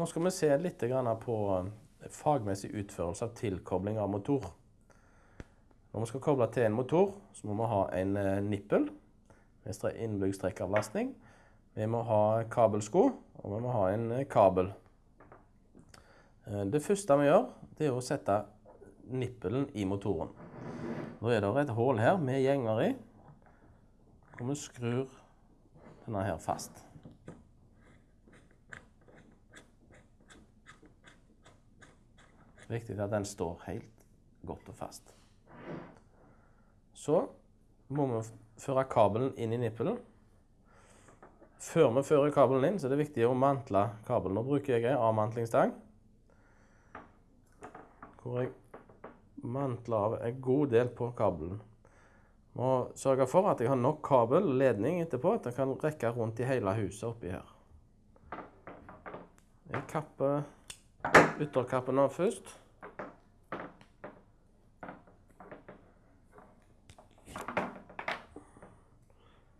Nå skal vi se litt på fagmessig utførelse av tilkobling av motor. Når vi skal koble til en motor, så må vi ha en eh, nippel med innbygd strekkavlastning. Vi må ha kabelsko, og vi må ha en eh, kabel. Eh, det første vi gjør, det er å sette nippelen i motoren. Da er det et hull her med gjenger i, og vi skrur denne her fast. Viktig at den står helt godt og fast. Så må vi føre kabelen inn i nippelen. Før vi fører kabelen inn, så er det viktig å mantle kabelen. Nå bruker jeg en avmantlingsstang. Hvor jeg mantler av en god del på kabelen. Må sørge for at jeg har nok kabel, og ledning etterpå, at jeg kan rekke rundt i hele huset oppi her. Jeg kapper ytterkappen av først.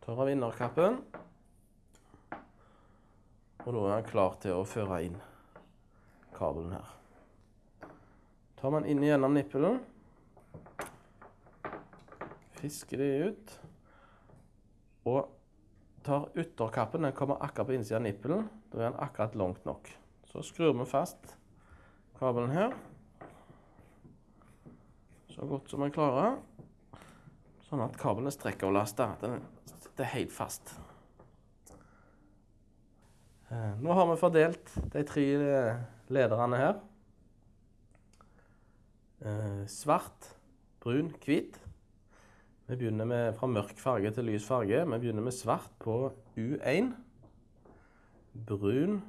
Tar av innerkappen. Og da er han klar til å føre inn kabelen her. Tar man inn gjennom nippelen. Fisker det ut. Og tar ytterkappen. Den kommer akkurat på innsiden av nippelen. Da er den akkurat langt nok. Så skrur vi fast kabelen her. Så godt som vi klarer. Sånn at kabelen er strekkavlasta. Den sitter helt fast. Eh, nå har vi fordelt de tre eh, lederne her. Eh, svart, brun, hvit. Vi begynner med fra mørk farge til lys farge. Vi begynner med svart på U1. Brun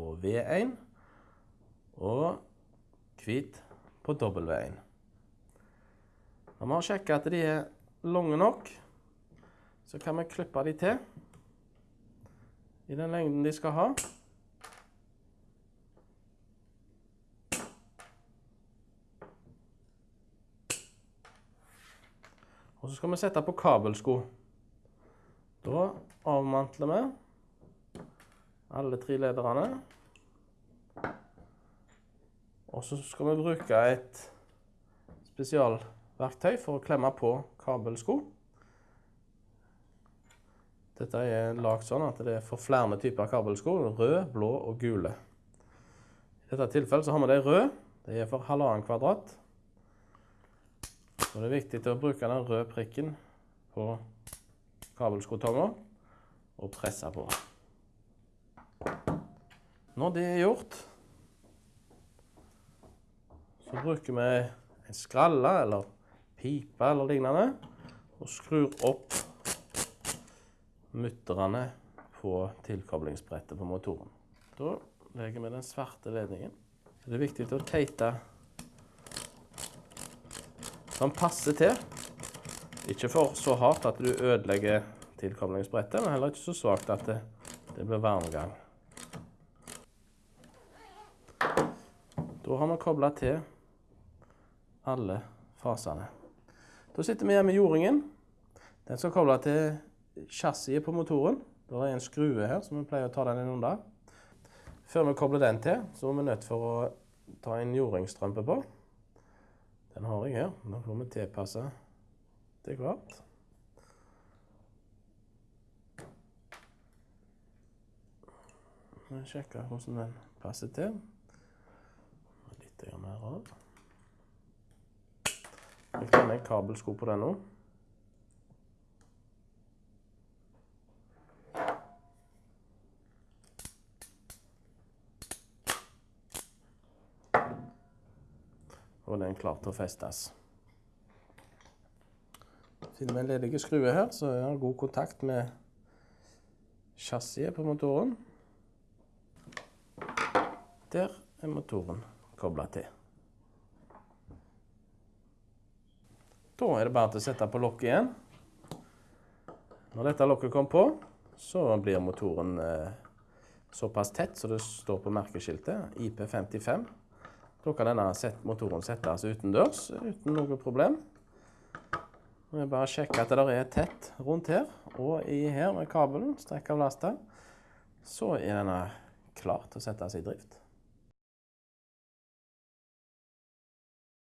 på V1. Og hvit på W1. Når vi har sjekket at de er lange nok, så kan vi klippe de til i den lengden de skal ha. Og så skal vi sette på kabelsko. Da avmantler vi alle tre lederne. Og så skal vi bruke et spesialverktøy for å klemme på kabelsko. Dette er lagd sånn at det er for flere typer kabelsko. Rød, blå og gule. I dette tilfellet så har vi de røde. De er for halvannen kvadrat. Så det er viktig å bruke den røde prikken på kabelskotonga og presse på. Når det er gjort, så bruker vi en skralle eller pipe eller lignende og skrur opp mutterne på tilkoblingsbrettet på motoren. Da legger vi den svarte ledningen. Det er viktig å teite som passer til. Ikke for så hardt at du ødelegger tilkoblingsbrettet, men heller ikke så svakt at det, det blir varmgang. Da har vi kobla til alle fasene. Da sitter vi igjen med jordingen. Den skal koble til chassiset på motoren. Det er en skrue her, så vi pleier å ta den inn under. Før vi kobler den til, så er vi nødt for å ta en jordingstrømpe på. Den har jeg her. Nå får vi tilpasse til hvert. Vi sjekker hvordan den passer til. Litt mer av. Jeg tar med kabelsko på den nå. og den er klar til å festes. Finner vi en ledig skrue her, så er det god kontakt med chassiset på motoren. Der er motoren kobla til. Da er det bare til å sette på lokket igjen. Når dette lokket kom på, så blir motoren eh, såpass tett så det står på merkeskiltet IP55. Da kan denne motoren settes utendørs uten noe problem. Nå er bare sjekke at det er tett rundt her, og i her med kabelen, strekk av lasta, så er denne klar til å settes i drift.